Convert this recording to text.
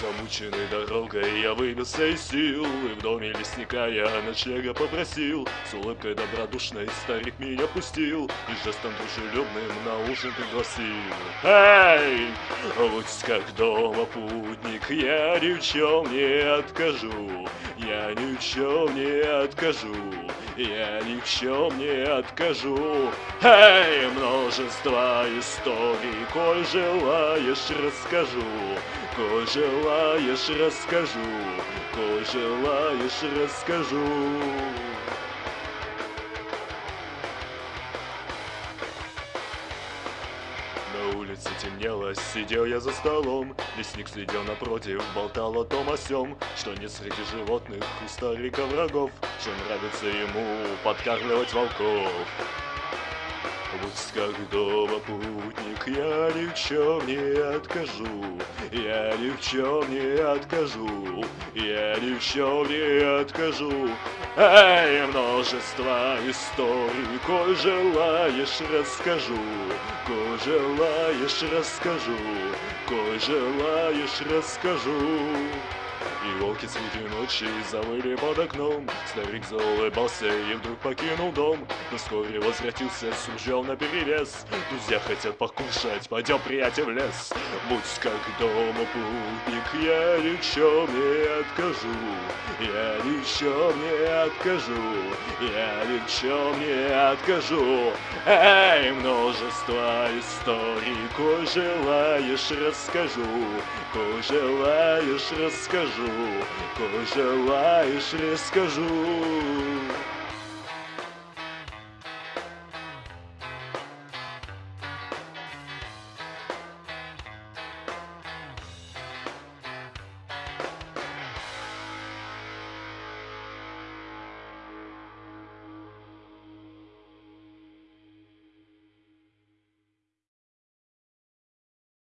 Замученный дорогой я выбился из сил И в доме лесника я ночлега попросил С улыбкой добродушной старик меня пустил И жестом дружелюбным на ужин пригласил Эй! Вот как дома путник, я ни в чем не откажу Я ни в чем не откажу я ни в чем не откажу Эй, множество историй, коль желаешь, расскажу Коль желаешь, расскажу Коль желаешь, расскажу. На улице темнело, сидел я за столом Лесник сидел напротив, болтал о том о сём Что нет среди животных у старика врагов Что нравится ему подкармливать волков Пусть как дома путник, я ни в чем не откажу Я ни в чем не откажу Я ни в чем не откажу. Эй, множество историй, коль желаешь, расскажу Коль желаешь, расскажу Коль желаешь, расскажу и волки среди ночи завыли под окном. Старик заулыбался и вдруг покинул дом. Но вскоре возвратился с ружьем наперевес Друзья хотят покушать, пойдем, приятель, в лес. Будь как дома путник, я ни в чем не откажу. Я ни в чем не откажу. Я ни в чем не откажу. Эй, множество историй, коль желаешь, расскажу. Коль желаешь, расскажу Коль желаешь, расскажу